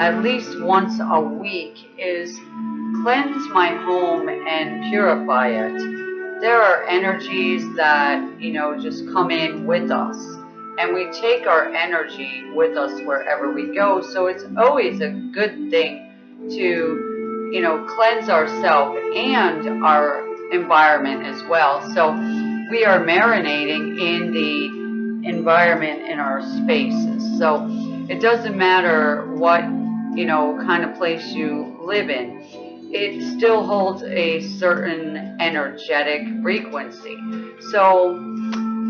at least once a week is cleanse my home and purify it. There are energies that, you know, just come in with us and we take our energy with us wherever we go. So it's always a good thing to, you know, cleanse ourselves and our environment as well. So we are marinating in the environment in our spaces. So it doesn't matter what, you know, kind of place you live in. It still holds a certain energetic frequency. So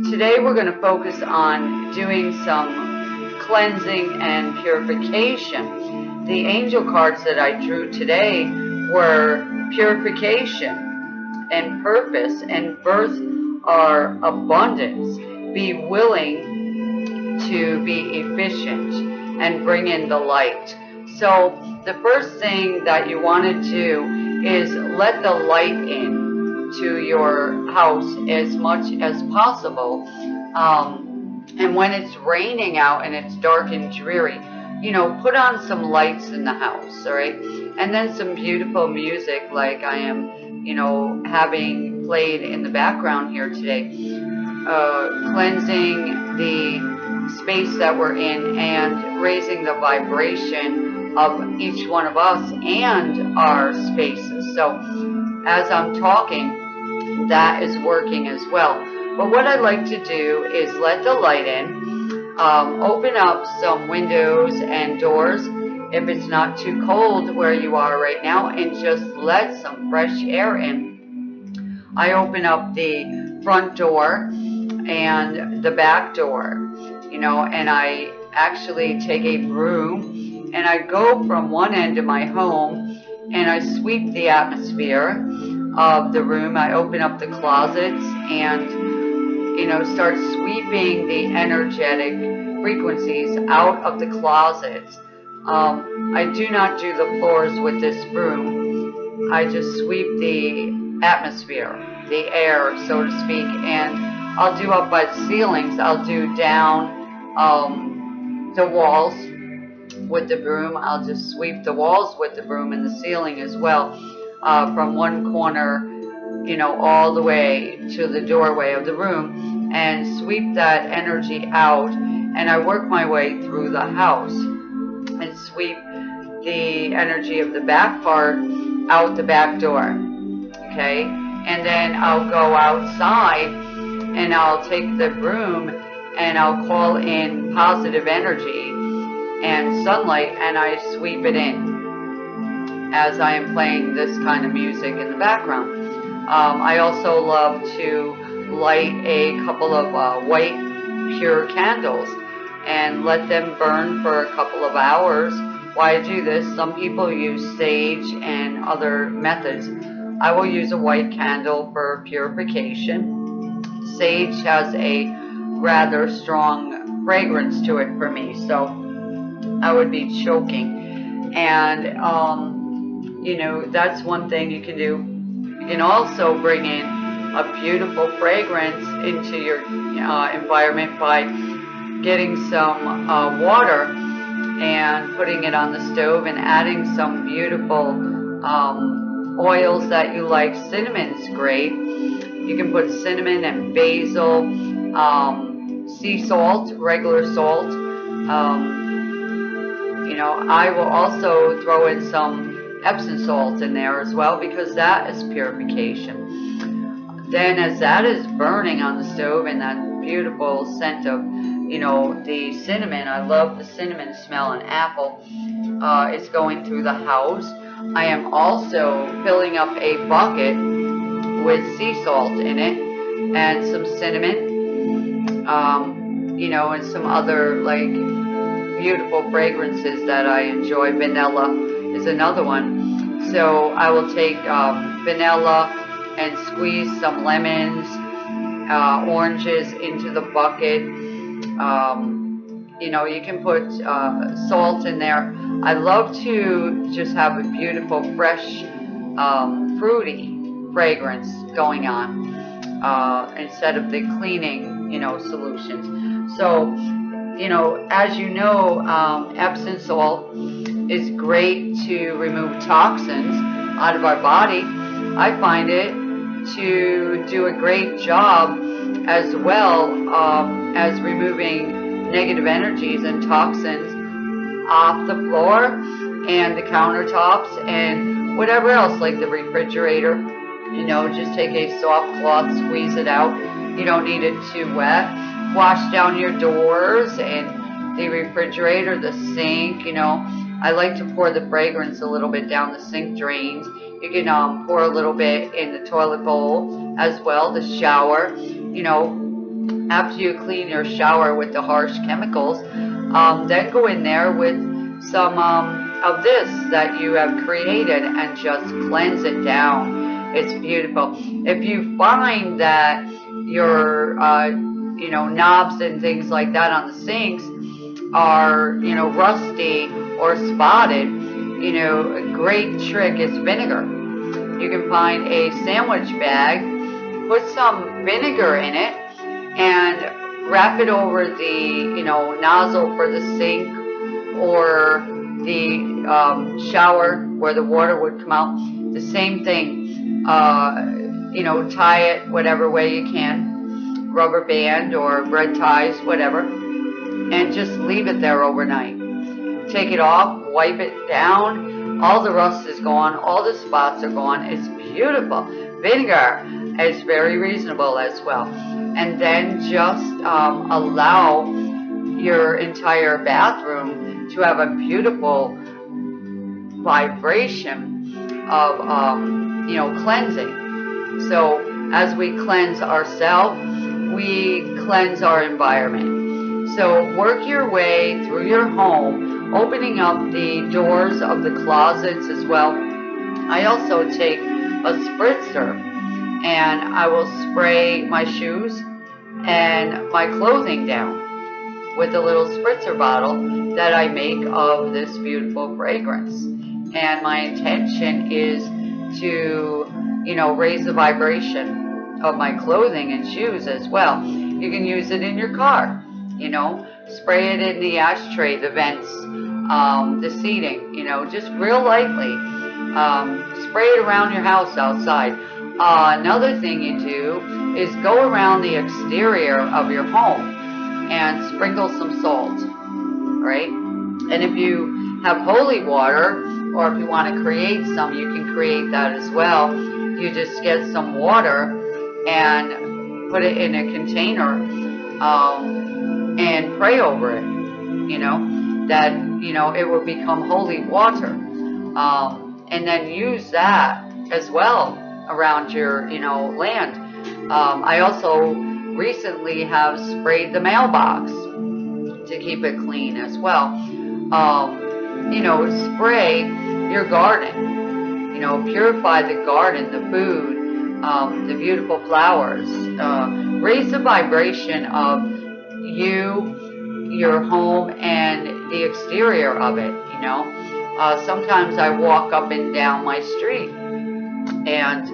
today we're going to focus on doing some cleansing and purification. The angel cards that I drew today were purification and purpose and birth are abundance. Be willing to be efficient and bring in the light. So the first thing that you want to do is let the light in to your house as much as possible. Um, and when it's raining out and it's dark and dreary, you know, put on some lights in the house, all right? And then some beautiful music like I am, you know, having played in the background here today. Uh, cleansing the space that we're in and raising the vibration of each one of us and our spaces. So as I'm talking, that is working as well. But what I like to do is let the light in, um, open up some windows and doors if it's not too cold where you are right now and just let some fresh air in. I open up the front door and the back door, you know, and I actually take a broom and I go from one end of my home and I sweep the atmosphere of the room. I open up the closets and, you know, start sweeping the energetic frequencies out of the closets. Um, I do not do the floors with this broom. I just sweep the atmosphere, the air, so to speak, and I'll do up by the ceilings. I'll do down um, the walls with the broom. I'll just sweep the walls with the broom and the ceiling as well uh, from one corner, you know, all the way to the doorway of the room and sweep that energy out. And I work my way through the house and sweep the energy of the back part out the back door. Okay. And then I'll go outside and I'll take the broom and I'll call in positive energy and sunlight and I sweep it in as I am playing this kind of music in the background. Um, I also love to light a couple of uh, white pure candles and let them burn for a couple of hours. Why I do this, some people use sage and other methods. I will use a white candle for purification. Sage has a rather strong fragrance to it for me, so I would be choking. And, um, you know, that's one thing you can do. You can also bring in a beautiful fragrance into your uh, environment by getting some uh, water and putting it on the stove and adding some beautiful um, oils that you like. Cinnamon's great. You can put cinnamon and basil, um, sea salt, regular salt. Um, you know, I will also throw in some Epsom salt in there as well because that is purification. Then as that is burning on the stove and that beautiful scent of, you know, the cinnamon, I love the cinnamon smell and apple, uh, is going through the house. I am also filling up a bucket with sea salt in it and some cinnamon, um, you know, and some other like beautiful fragrances that I enjoy. Vanilla is another one. So I will take um, vanilla and squeeze some lemons, uh, oranges into the bucket. Um, you know, you can put uh, salt in there. I love to just have a beautiful, fresh, um, fruity fragrance going on uh, instead of the cleaning, you know, solutions. So, you know, as you know, um, Epsom salt is great to remove toxins out of our body. I find it to do a great job as well um, as removing negative energies and toxins off the floor and the countertops and whatever else like the refrigerator. You know just take a soft cloth squeeze it out. You don't need it too wet wash down your doors and the refrigerator the sink you know I like to pour the fragrance a little bit down the sink drains you can um, pour a little bit in the toilet bowl as well the shower you know after you clean your shower with the harsh chemicals um, then go in there with some um, of this that you have created and just cleanse it down. It's beautiful. If you find that your, uh, you know, knobs and things like that on the sinks are, you know, rusty or spotted, you know, a great trick is vinegar. You can find a sandwich bag, put some vinegar in it, and wrap it over the, you know, nozzle for the sink or the um, shower where the water would come out. The same thing, uh, you know, tie it whatever way you can, rubber band or red ties, whatever, and just leave it there overnight. Take it off, wipe it down, all the rust is gone, all the spots are gone. It's beautiful. Vinegar is very reasonable as well. And then just um, allow your entire bathroom to have a beautiful vibration of, um, you know, cleansing. So as we cleanse ourselves, we cleanse our environment. So work your way through your home, opening up the doors of the closets as well. I also take a spritzer and I will spray my shoes and my clothing down with a little spritzer bottle that I make of this beautiful fragrance. And my intention is to, you know, raise the vibration of my clothing and shoes as well. You can use it in your car, you know, spray it in the ashtray, the vents, um, the seating, you know, just real lightly. Um, spray it around your house outside. Uh, another thing you do is go around the exterior of your home and sprinkle some salt, right? And if you have holy water, or if you want to create some, you can create that as well. You just get some water and put it in a container um, and pray over it, you know, that, you know, it will become holy water. Um, and then use that as well around your, you know, land. Um, I also recently have sprayed the mailbox to keep it clean as well. Um, you know, spray your garden. You know, purify the garden, the food, um, the beautiful flowers. Uh, raise the vibration of you, your home, and the exterior of it, you know. Uh, sometimes I walk up and down my street and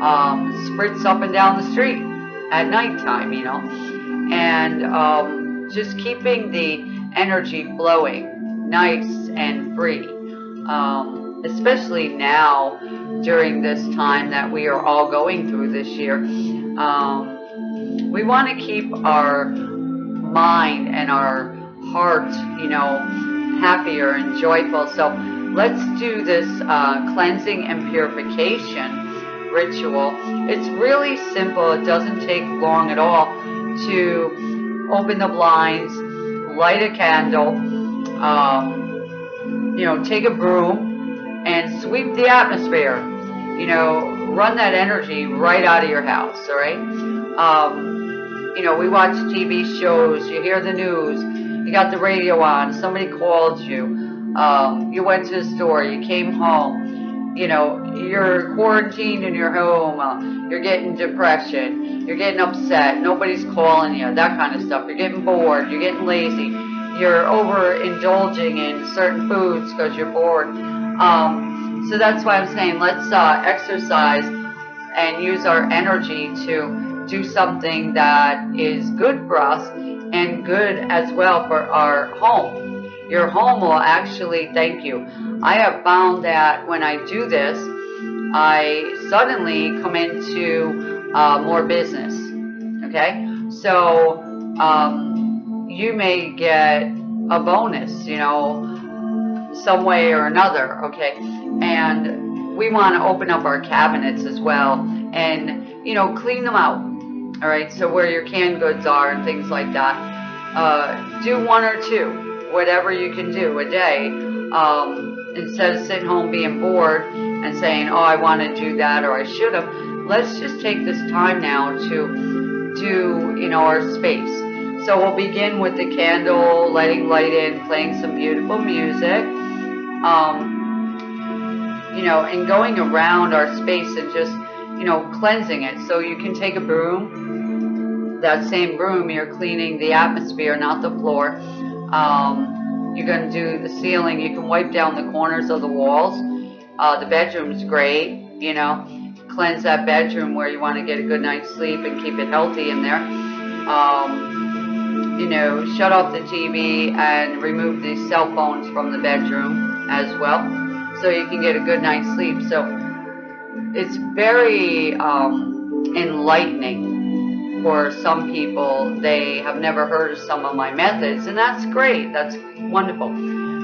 um, spritz up and down the street at nighttime, you know, and um, just keeping the energy flowing nice and free. Um, especially now during this time that we are all going through this year. Um, we want to keep our mind and our heart, you know, happier and joyful. So let's do this uh, cleansing and purification ritual. It's really simple. It doesn't take long at all to open the blinds, light a candle, um, you know, take a broom and sweep the atmosphere. You know, run that energy right out of your house, all right? Um, you know, we watch TV shows, you hear the news, you got the radio on, somebody called you, um, you went to the store, you came home, you know, you're quarantined in your home, uh, you're getting depression, you're getting upset, nobody's calling you, that kind of stuff. You're getting bored, you're getting lazy, you're overindulging in certain foods because you're bored. Um, so that's why I'm saying let's uh, exercise and use our energy to do something that is good for us and good as well for our home. your home will actually thank you. I have found that when I do this, I suddenly come into uh, more business. Okay, so um, you may get a bonus, you know, some way or another. Okay, and we want to open up our cabinets as well, and you know, clean them out. All right, so where your canned goods are and things like that. Uh, do one or two, whatever you can do a day. Um, instead of sitting home being bored and saying, oh, I want to do that or I should have, let's just take this time now to do, you know, our space. So we'll begin with the candle, letting light in, playing some beautiful music, um, you know, and going around our space and just, you know, cleansing it. So you can take a broom, that same broom, you're cleaning the atmosphere, not the floor. Um, you're going to do the ceiling. You can wipe down the corners of the walls. Uh, the bedroom's great, you know, cleanse that bedroom where you want to get a good night's sleep and keep it healthy in there. Um, you know, shut off the TV and remove the cell phones from the bedroom as well so you can get a good night's sleep. So it's very um, enlightening for some people. They have never heard of some of my methods, and that's great. That's wonderful.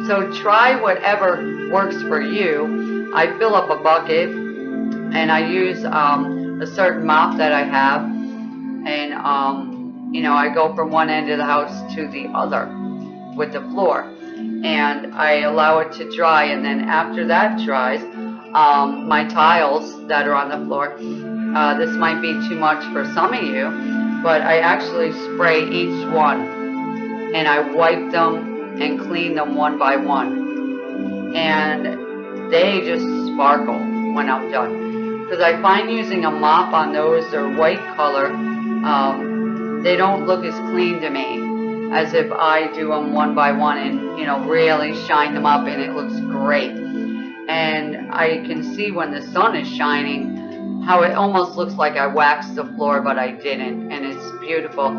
So try whatever works for you. I fill up a bucket and I use um, a certain mop that I have, and um, you know I go from one end of the house to the other with the floor, and I allow it to dry, and then after that dries, um, my tiles that are on the floor. Uh, this might be too much for some of you, but I actually spray each one, and I wipe them and clean them one by one, and they just sparkle when I'm done. Because I find using a mop on those, they're white color, um, they don't look as clean to me as if I do them one by one and, you know, really shine them up and it looks great. And I can see when the sun is shining how it almost looks like I waxed the floor, but I didn't. And it's beautiful.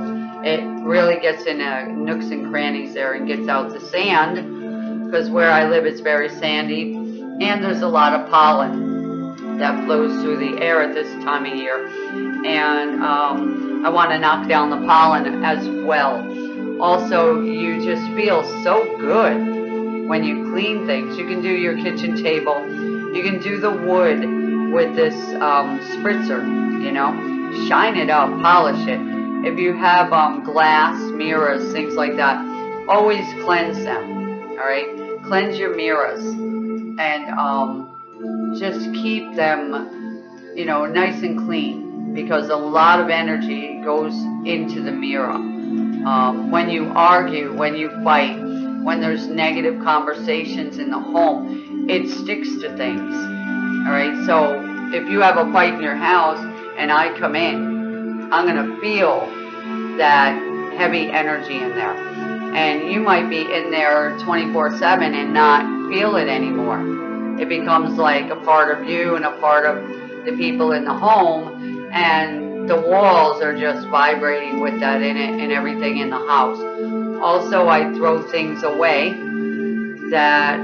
It really gets in the nooks and crannies there and gets out the sand because where I live it's very sandy and there's a lot of pollen that flows through the air at this time of year and um, I want to knock down the pollen as well. Also you just feel so good when you clean things. You can do your kitchen table. You can do the wood with this um, spritzer you know? Shine it up polish it. If you have um, glass mirrors things like that always cleanse them all right? Cleanse your mirrors and um, just keep them, you know, nice and clean because a lot of energy goes into the mirror. Um, when you argue, when you fight, when there's negative conversations in the home, it sticks to things. All right, so if you have a fight in your house and I come in, I'm going to feel that heavy energy in there. And you might be in there 24 7 and not feel it anymore. It becomes like a part of you and a part of the people in the home, and the walls are just vibrating with that in it and everything in the house. Also, I throw things away that,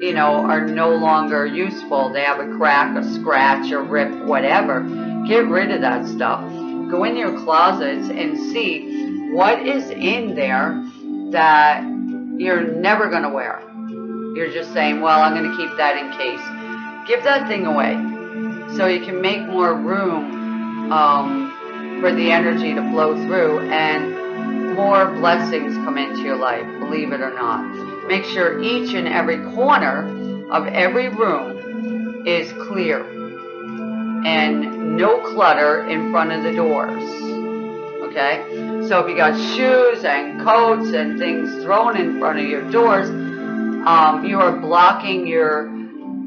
you know, are no longer useful. They have a crack, a scratch, a rip, whatever. Get rid of that stuff. Go in your closets and see what is in there that you're never going to wear. You're just saying, well, I'm going to keep that in case. Give that thing away so you can make more room um, for the energy to flow through and more blessings come into your life, believe it or not. Make sure each and every corner of every room is clear and no clutter in front of the doors. Okay? So if you got shoes and coats and things thrown in front of your doors, um, you are blocking your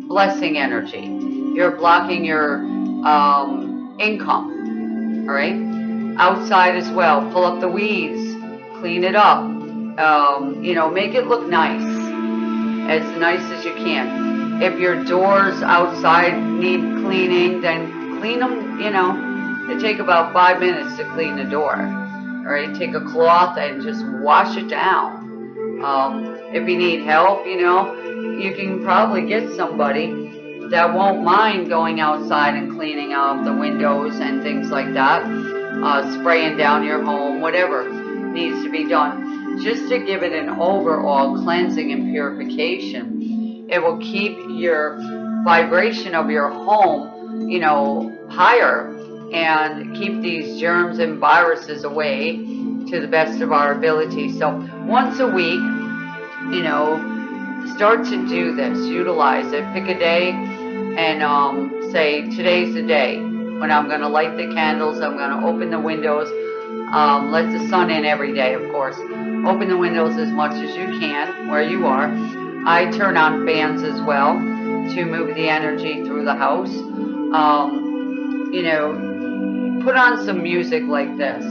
blessing energy. You're blocking your um, income. All right? Outside as well. Pull up the weeds. Clean it up. Um, you know, make it look nice. As nice as you can. If your doors outside need cleaning, then clean them, you know. They take about five minutes to clean the door. All right? Take a cloth and just wash it down Um, if you need help, you know, you can probably get somebody that won't mind going outside and cleaning out the windows and things like that, uh, spraying down your home, whatever needs to be done, just to give it an overall cleansing and purification. It will keep your vibration of your home, you know, higher and keep these germs and viruses away to the best of our ability. So once a week, you know, start to do this, utilize it, pick a day and um, say, today's the day when I'm going to light the candles, I'm going to open the windows, um, let the sun in every day, of course. Open the windows as much as you can where you are. I turn on fans as well to move the energy through the house. Um, you know, put on some music like this.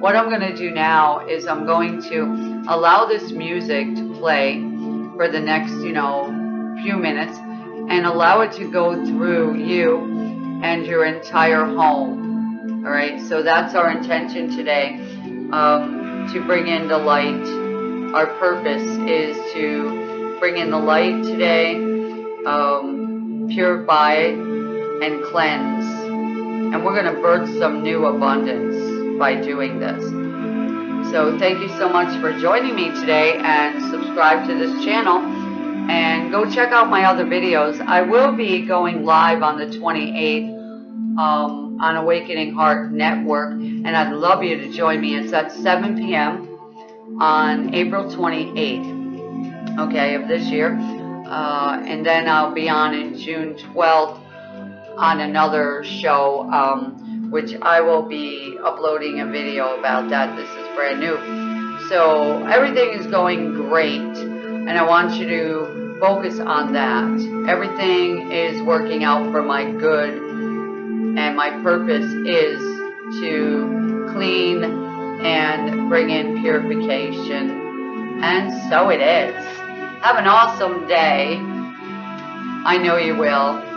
What I'm going to do now is I'm going to allow this music to play for the next, you know, few minutes and allow it to go through you and your entire home. All right, so that's our intention today um, to bring in the light. Our purpose is to bring in the light today, um, purify and cleanse. And we're going to birth some new abundance by doing this. So thank you so much for joining me today and subscribe to this channel and go check out my other videos. I will be going live on the 28th um, on Awakening Heart Network, and I'd love you to join me. It's at 7 p.m. on April 28th, okay, of this year. Uh, and then I'll be on in June 12th on another show, um, which I will be uploading a video about that. This is brand new. So everything is going great, and I want you to focus on that. Everything is working out for my good, and my purpose is to clean and bring in purification. And so it is. Have an awesome day. I know you will.